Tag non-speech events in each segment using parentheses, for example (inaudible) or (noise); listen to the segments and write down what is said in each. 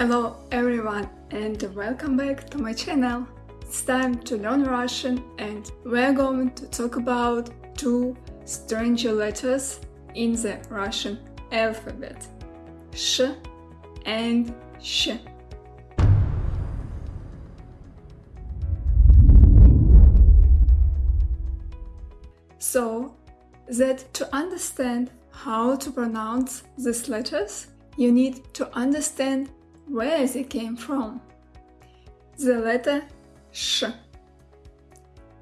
Hello everyone and welcome back to my channel. It's time to learn Russian and we're going to talk about two stranger letters in the Russian alphabet. Sh and Sh. So that to understand how to pronounce these letters, you need to understand where they came from. The letter sh,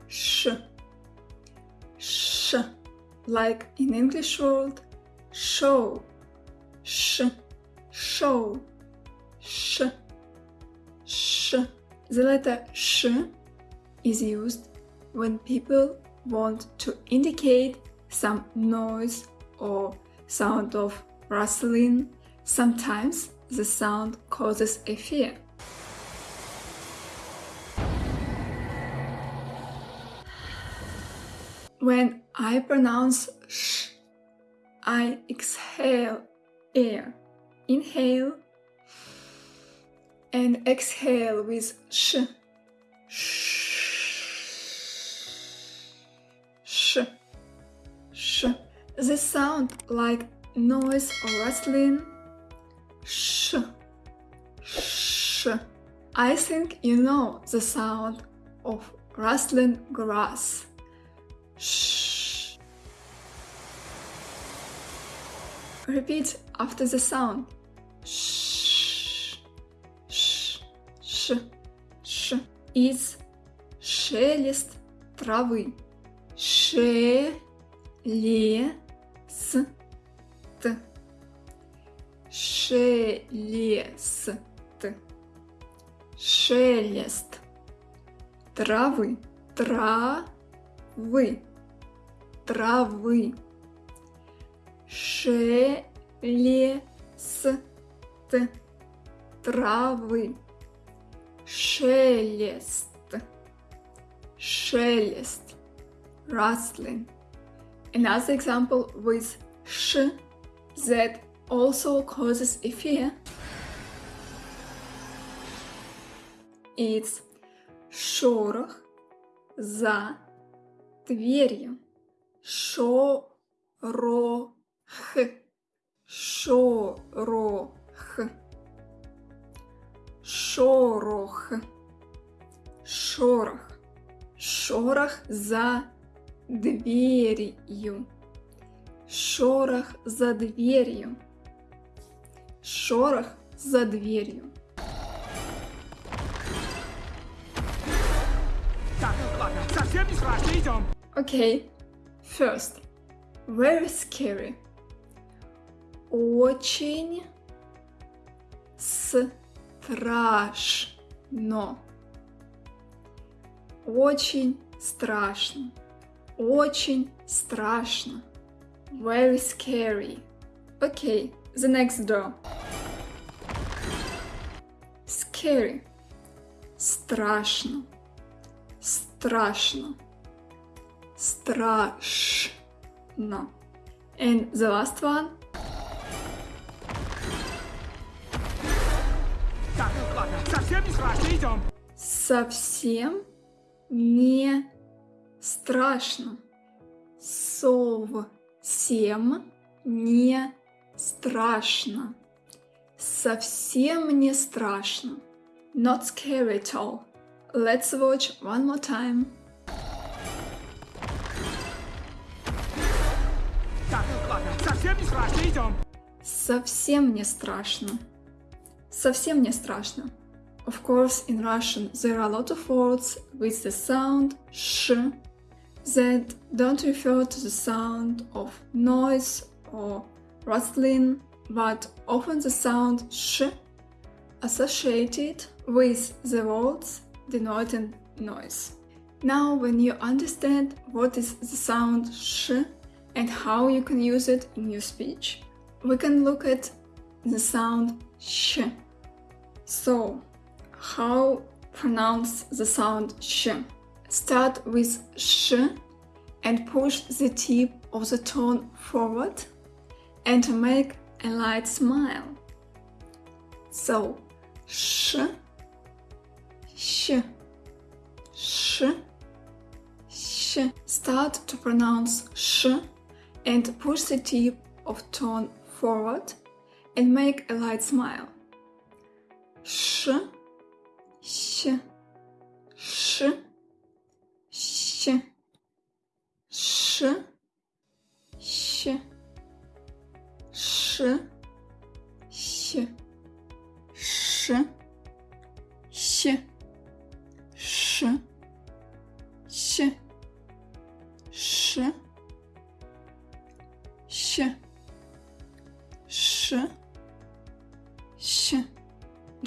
sh, sh, like in English word show, sh, show, sh, sh. The letter sh is used when people want to indicate some noise or sound of rustling. Sometimes the sound causes a fear. When I pronounce sh, I exhale air. Inhale and exhale with sh. Sh. Sh. Sh. The sound like noise or rustling I think you know the sound of rustling grass. Shh. Repeat after the sound. Shh, sh, sh, sh. It's шелест травы. Шелест. Шелест. Шелест. Травы. Травы. Травы. Шелест. Травы. Шелест. Шелест. Rustling. Another example with sh that also causes a fear. It's шорох за дверью. Шорох. Шорох. Шорох. Шорох. Шорох за дверью. Шорох за дверью. Шорох за дверью. Okay, first, very scary. Очень страшно. Очень страшно. Очень страшно. Very scary. Okay, the next door. Scary. Страшно. Страшно. Страшно. And the last one. Совсем не страшно. Совсем не страшно. Совсем не страшно. Not scary at all. Let's watch one more time. Совсем не страшно. Совсем не страшно. Of course, in Russian there are a lot of words with the sound sh that don't refer to the sound of noise or rustling, but often the sound sh associated with the words denoting noise. Now, when you understand what is the sound sh and how you can use it in your speech, we can look at the sound sh. So, how pronounce the sound sh? Start with sh and push the tip of the tone forward and to make a light smile. So, sh, sh, sh, sh. Start to pronounce sh and push the tip of tongue forward and make a light smile. Sh, sh, sh, sh, sh, sh, sh, sh, sh, sh, sh,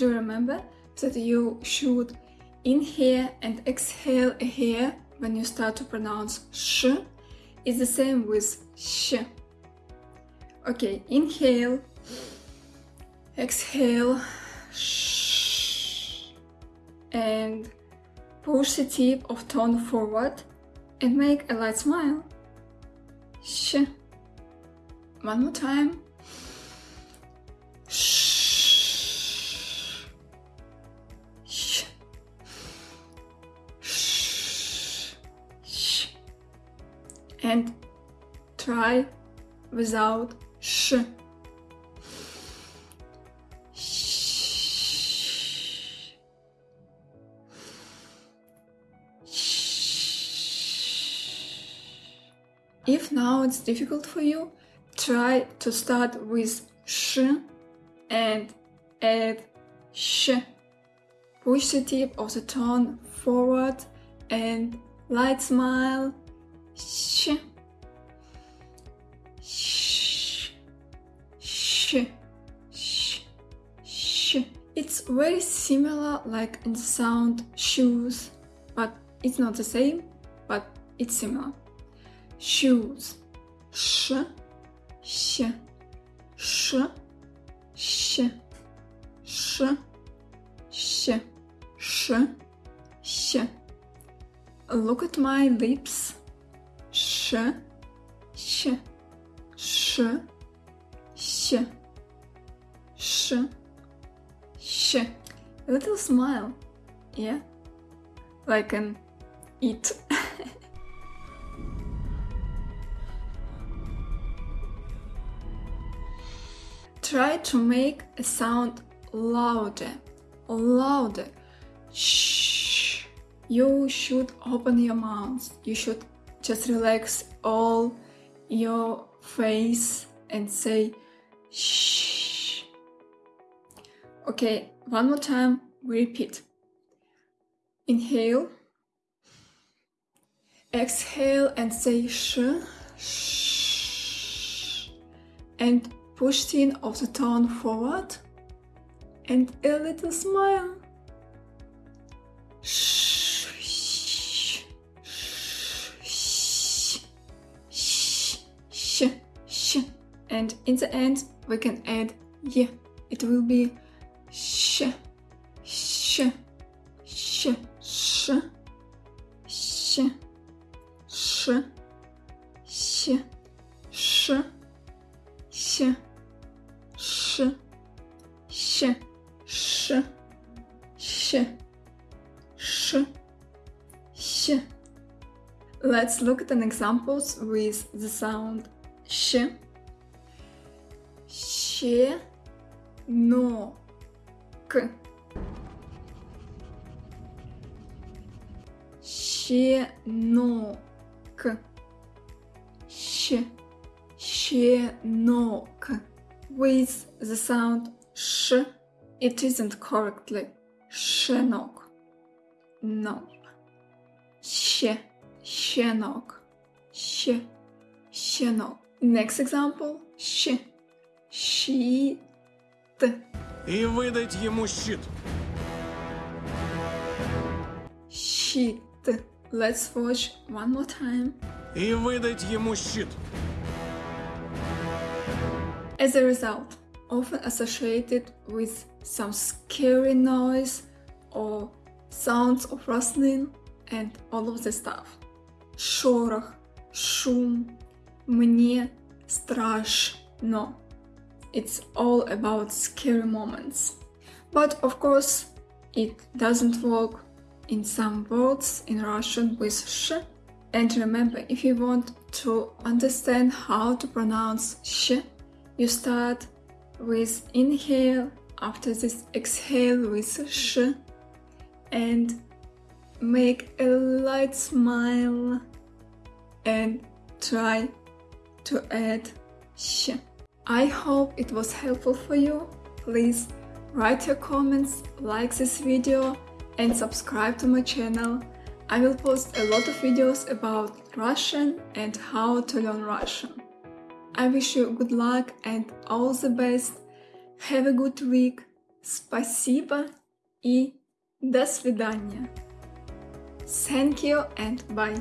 Do remember that you should inhale and exhale here when you start to pronounce sh? It's the same with sh. Okay, inhale, exhale, shh, and push the tip of tongue forward and make a light smile. Sh. One more time. Shh. And try without sh. If now it's difficult for you, try to start with sh and add sh. Push the tip of the tongue forward and light smile. Sh. Sh. Sh. Sh. Sh. It's very similar like in the sound shoes, but it's not the same, but it's similar. Shoes. Sh. Sh. Sh. Sh. Sh. Sh. Sh. Sh. Look at my lips. Sh. Sh. Sh. Sh. Sh. Sh. A little smile. Yeah? Like an eat. (laughs) Try to make a sound louder, louder. Shh. You should open your mouth. You should just relax all your face and say shh. Okay, one more time. We repeat. Inhale. Exhale and say sh. Shh. And push the of the tongue forward and a little smile. And in the end, we can add y. It will be sh, sh, sh, sh, sh, sh, sh, sh, sh, sh, sh, sh, sh, sh, sh. Let's look at an examples with the sound sh She, no, k. Щенок. Щ. Щенок. With the sound sh, it isn't correctly щенок. No. Щ. Щенок. Щ. Щенок. Next example. Щ. Щит. и выдать ему щит. Щит. Let's watch one more time. И выдать ему щит. As a result, often associated with some scary noise or sounds of rustling and all of the stuff. Шорох, шум, мне страшно. It's all about scary moments. But of course, it doesn't work in some words in Russian with sh. And remember, if you want to understand how to pronounce sh, you start with inhale, after this exhale with sh, and make a light smile and try to add sh. I hope it was helpful for you. Please write your comments, like this video and subscribe to my channel. I will post a lot of videos about Russian and how to learn Russian. I wish you good luck and all the best. Have a good week. Спасибо и до свидания. Thank you and bye.